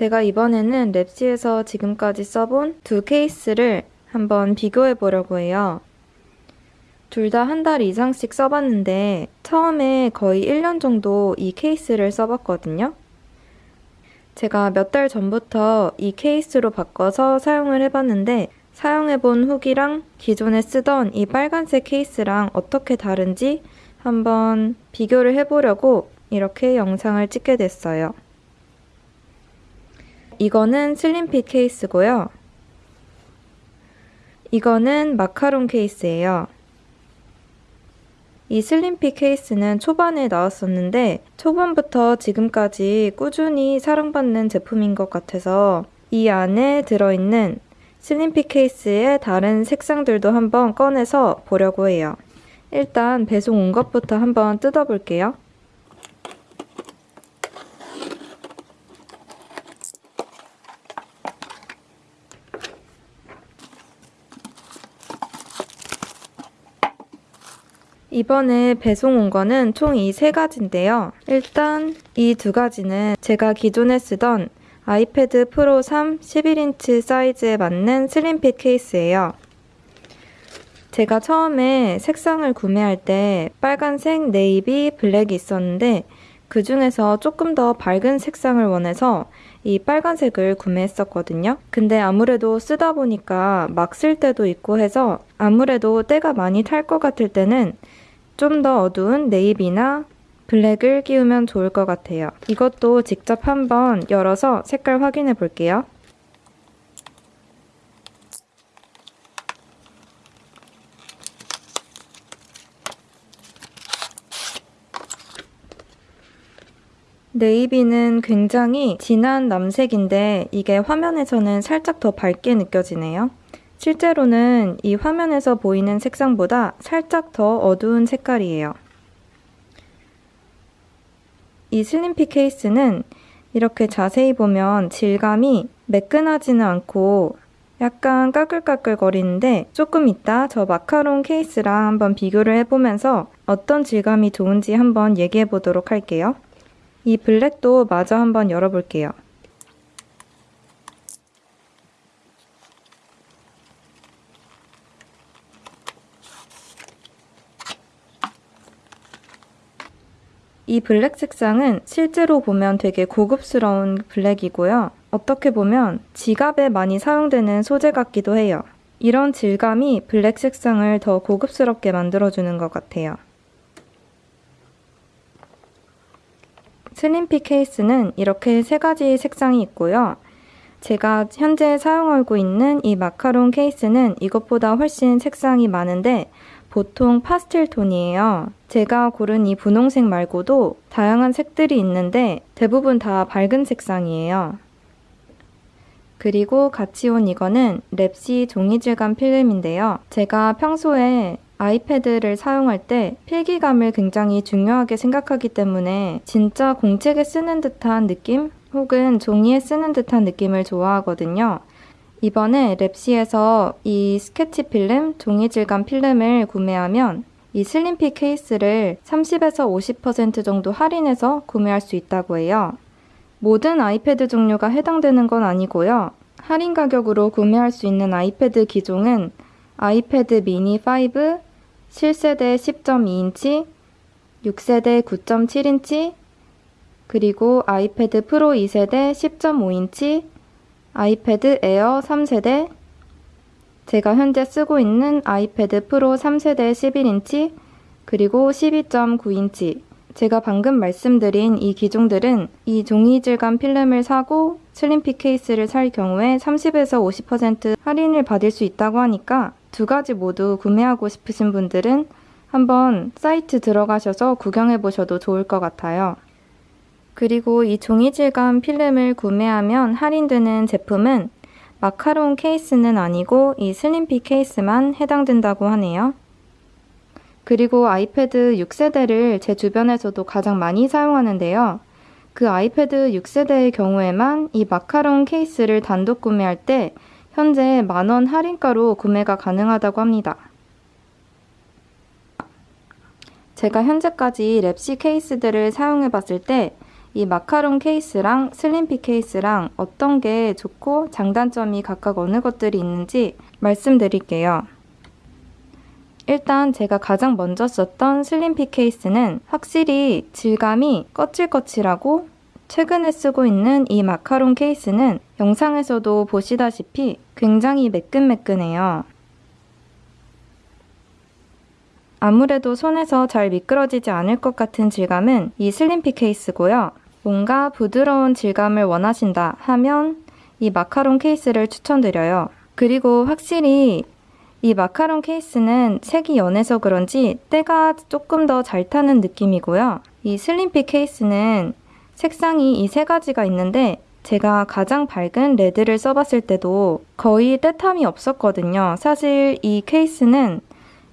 제가 이번에는 랩시에서 지금까지 써본 두 케이스를 한번 비교해 보려고 해요. 둘 다 한 달 이상씩 써봤는데 처음에 거의 1년 정도 이 케이스를 써봤거든요. 제가 몇 달 전부터 이 케이스로 바꿔서 사용을 해봤는데 사용해본 후기랑 기존에 쓰던 이 빨간색 케이스랑 어떻게 다른지 한번 비교를 해보려고 이렇게 영상을 찍게 됐어요. 이거는 슬림핏 케이스고요. 이거는 마카롱 케이스예요. 이 슬림핏 케이스는 초반에 나왔었는데 초반부터 지금까지 꾸준히 사랑받는 제품인 것 같아서 이 안에 들어있는 슬림핏 케이스의 다른 색상들도 한번 꺼내서 보려고 해요. 일단 배송 온 것부터 한번 뜯어볼게요. 이번에 배송 온 거는 총 이 세 가지인데요. 일단 이 두 가지는 제가 기존에 쓰던 아이패드 프로 3 11인치 사이즈에 맞는 slim fit 케이스예요. 제가 처음에 색상을 구매할 때 빨간색, 네이비, 블랙이 있었는데 그 중에서 조금 더 밝은 색상을 원해서 이 빨간색을 구매했었거든요. 근데 아무래도 쓰다 보니까 막 쓸 때도 있고 해서 아무래도 때가 많이 탈 것 같을 때는 좀 더 어두운 네이비나 블랙을 끼우면 좋을 것 같아요. 이것도 직접 한번 열어서 색깔 확인해 볼게요. 네이비는 굉장히 진한 남색인데 이게 화면에서는 살짝 더 밝게 느껴지네요. 실제로는 이 화면에서 보이는 색상보다 살짝 더 어두운 색깔이에요. 이 슬림핏 케이스는 이렇게 자세히 보면 질감이 매끈하지는 않고 약간 까끌까끌 거리는데 조금 이따 저 마카롱 케이스랑 한번 비교를 해보면서 어떤 질감이 좋은지 한번 얘기해 보도록 할게요. 이 블랙도 마저 한번 열어볼게요. 이 블랙 색상은 실제로 보면 되게 고급스러운 블랙이고요. 어떻게 보면 지갑에 많이 사용되는 소재 같기도 해요. 이런 질감이 블랙 색상을 더 고급스럽게 만들어주는 것 같아요. slim fit 케이스는 이렇게 세 가지 색상이 있고요. 제가 현재 사용하고 있는 이 마카롱 케이스는 이것보다 훨씬 색상이 많은데 보통 파스텔 톤이에요. 제가 고른 이 분홍색 말고도 다양한 색들이 있는데 대부분 다 밝은 색상이에요. 그리고 같이 온 이거는 랩시 종이 질감 필름인데요. 제가 평소에 아이패드를 사용할 때 필기감을 굉장히 중요하게 생각하기 때문에 진짜 공책에 쓰는 듯한 느낌 혹은 종이에 쓰는 듯한 느낌을 좋아하거든요. 이번에 랩시에서 이 스케치 필름, 종이 질감 필름을 구매하면 이 slim fit 케이스를 30에서 50% 정도 할인해서 구매할 수 있다고 해요. 모든 아이패드 종류가 해당되는 건 아니고요. 할인 가격으로 구매할 수 있는 아이패드 기종은 아이패드 미니 5, 7세대 10.2인치, 6세대 9.7인치, 그리고 아이패드 프로 2세대 10.5인치, 아이패드 에어 3세대, 제가 현재 쓰고 있는 아이패드 프로 3세대 11인치, 그리고 12.9인치, 제가 방금 말씀드린 이 기종들은 이 종이 질감 필름을 사고 slim fit 케이스를 살 경우에 30에서 50% 할인을 받을 수 있다고 하니까 두 가지 모두 구매하고 싶으신 분들은 한번 사이트 들어가셔서 구경해 보셔도 좋을 것 같아요. 그리고 이 종이 질감 필름을 구매하면 할인되는 제품은 마카롱 케이스는 아니고 이 슬림핏 케이스만 해당된다고 하네요. 그리고 아이패드 6세대를 제 주변에서도 가장 많이 사용하는데요. 그 아이패드 6세대의 경우에만 이 마카롱 케이스를 단독 구매할 때 현재 만원 할인가로 구매가 가능하다고 합니다. 제가 현재까지 랩시 케이스들을 사용해 봤을 때 이 마카롱 케이스랑 슬림피 케이스랑 어떤 게 좋고 장단점이 각각 어느 것들이 있는지 말씀드릴게요. 일단 제가 가장 먼저 썼던 슬림피 케이스는 확실히 질감이 거칠거칠하고 최근에 쓰고 있는 이 마카롱 케이스는 영상에서도 보시다시피 굉장히 매끈매끈해요. 아무래도 손에서 잘 미끄러지지 않을 것 같은 질감은 이 슬림피 케이스고요. 뭔가 부드러운 질감을 원하신다 하면 이 마카롱 케이스를 추천드려요. 그리고 확실히 이 마카롱 케이스는 색이 연해서 그런지 때가 조금 더 잘 타는 느낌이고요. 이 슬림피 케이스는 색상이 이 세 가지가 있는데 제가 가장 밝은 레드를 써봤을 때도 거의 때탐이 없었거든요. 사실 이 케이스는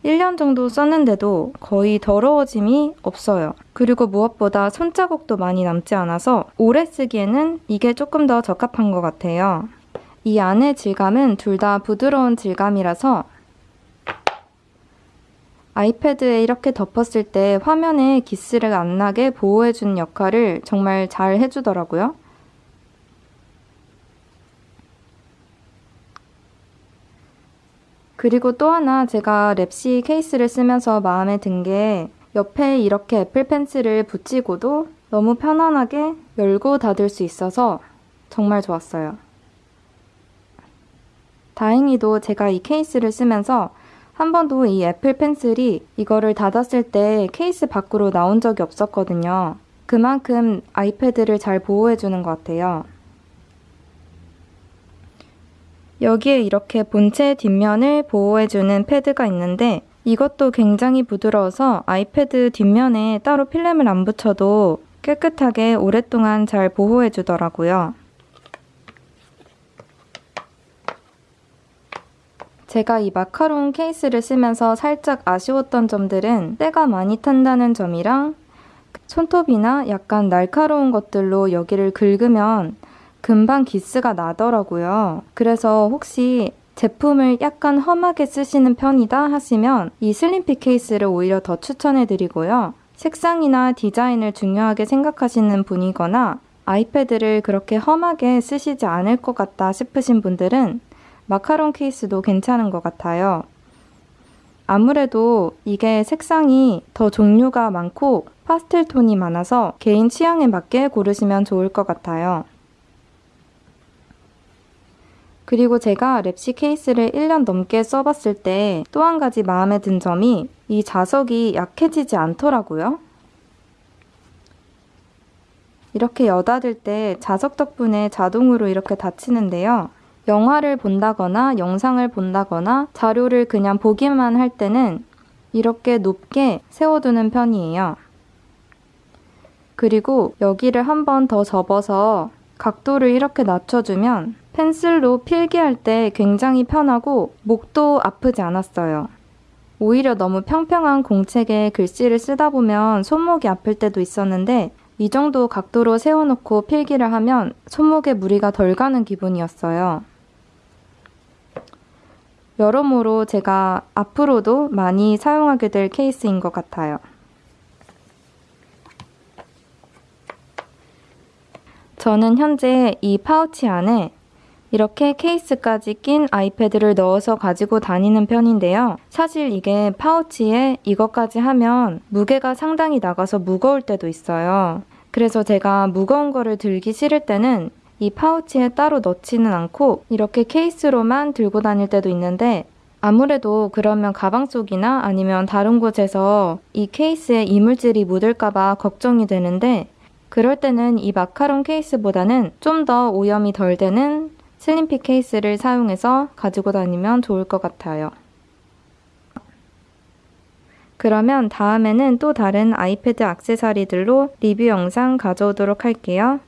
1년 정도 썼는데도 거의 더러워짐이 없어요. 그리고 무엇보다 손자국도 많이 남지 않아서 오래 쓰기에는 이게 조금 더 적합한 것 같아요. 이 안의 질감은 둘 다 부드러운 질감이라서 아이패드에 이렇게 덮었을 때 화면에 기스를 안 나게 보호해주는 역할을 정말 잘 해주더라고요. 그리고 또 하나 제가 랩시 케이스를 쓰면서 마음에 든 게 옆에 이렇게 애플 펜슬을 붙이고도 너무 편안하게 열고 닫을 수 있어서 정말 좋았어요. 다행히도 제가 이 케이스를 쓰면서 한 번도 이 애플 펜슬이 이거를 닫았을 때 케이스 밖으로 나온 적이 없었거든요. 그만큼 아이패드를 잘 보호해주는 것 같아요. 여기에 이렇게 본체 뒷면을 보호해주는 패드가 있는데 이것도 굉장히 부드러워서 아이패드 뒷면에 따로 필름을 안 붙여도 깨끗하게 오랫동안 잘 보호해주더라고요. 제가 이 마카롱 케이스를 쓰면서 살짝 아쉬웠던 점들은 때가 많이 탄다는 점이랑 손톱이나 약간 날카로운 것들로 여기를 긁으면 금방 기스가 나더라고요. 그래서 혹시 제품을 약간 험하게 쓰시는 편이다 하시면 이 슬림핏 케이스를 오히려 더 추천해드리고요. 색상이나 디자인을 중요하게 생각하시는 분이거나 아이패드를 그렇게 험하게 쓰시지 않을 것 같다 싶으신 분들은 마카롱 케이스도 괜찮은 것 같아요. 아무래도 이게 색상이 더 종류가 많고 파스텔 톤이 많아서 개인 취향에 맞게 고르시면 좋을 것 같아요. 그리고 제가 랩시 케이스를 1년 넘게 써봤을 때 또 한 가지 마음에 든 점이 이 자석이 약해지지 않더라고요. 이렇게 여닫을 때 자석 덕분에 자동으로 이렇게 닫히는데요. 영화를 본다거나 영상을 본다거나 자료를 그냥 보기만 할 때는 이렇게 높게 세워두는 편이에요. 그리고 여기를 한 번 더 접어서 각도를 이렇게 낮춰주면 펜슬로 필기할 때 굉장히 편하고 목도 아프지 않았어요. 오히려 너무 평평한 공책에 글씨를 쓰다 보면 손목이 아플 때도 있었는데 이 정도 각도로 세워놓고 필기를 하면 손목에 무리가 덜 가는 기분이었어요. 여러모로 제가 앞으로도 많이 사용하게 될 케이스인 것 같아요. 저는 현재 이 파우치 안에 이렇게 케이스까지 낀 아이패드를 넣어서 가지고 다니는 편인데요. 사실 이게 파우치에 이것까지 하면 무게가 상당히 나가서 무거울 때도 있어요. 그래서 제가 무거운 거를 들기 싫을 때는 이 파우치에 따로 넣지는 않고 이렇게 케이스로만 들고 다닐 때도 있는데 아무래도 그러면 가방 속이나 아니면 다른 곳에서 이 케이스에 이물질이 묻을까봐 걱정이 되는데 그럴 때는 이 마카롱 케이스보다는 좀 더 오염이 덜 되는 슬림핏 케이스를 사용해서 가지고 다니면 좋을 것 같아요. 그러면 다음에는 또 다른 아이패드 악세사리들로 리뷰 영상 가져오도록 할게요.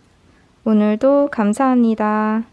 오늘도 감사합니다.